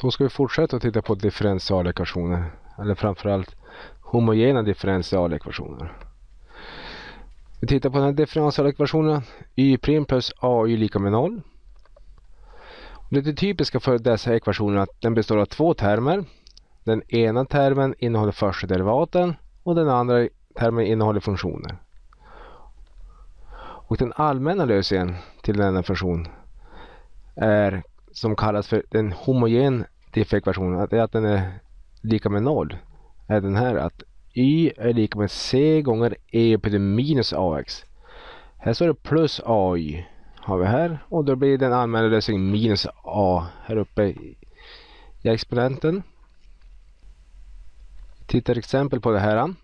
Då ska vi fortsätta att titta på differentialekvationer. Eller framförallt homogena differentialekvationer. Vi tittar på den här differentialekvationen y' plus ay lika med 0. Det typiska för dessa ekvationer är att den består av två termer. Den ena termen innehåller första derivaten och den andra termen innehåller funktioner. Och den allmänna lösningen till denna funktion är som kallas för en homogen diffekvation, att, att den är lika med noll, är den här att y är lika med c gånger e på det minus ax. Här står det plus ay har vi här och då blir den allmänna lösningen minus a här uppe i exponenten. Tittar exempel på det här.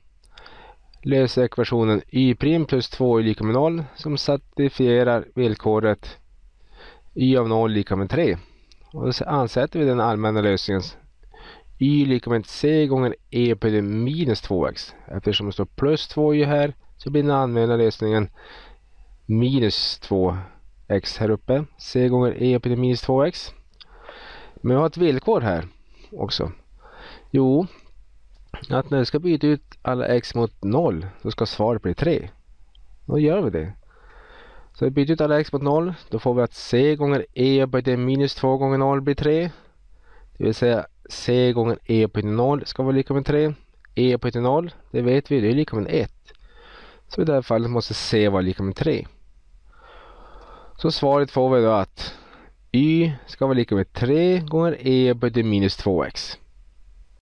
Löser ekvationen y' plus 2 är lika med 0 som satisfierar villkoret y av 0 lika med 3. Och så ansätter vi den allmänna lösningen y lika med c gånger e på det minus 2x. Eftersom det står plus 2y här så blir den allmänna lösningen minus 2x här uppe. c gånger e på det minus 2x. Men vi har ett villkor här också. Jo, att när vi ska byta ut alla x mot 0 så ska svaret bli 3. Då gör vi det. Så vi byter ut alla x mot 0. Då får vi att c gånger e upphöjt till minus 2 gånger 0 blir 3. Det vill säga c gånger e upphöjt till 0 ska vara lika med 3. e upphöjt till 0, det vet vi, det är lika med 1. Så i det här fallet måste c vara lika med 3. Så svaret får vi då att y ska vara lika med 3 gånger e upphöjt till minus 2x.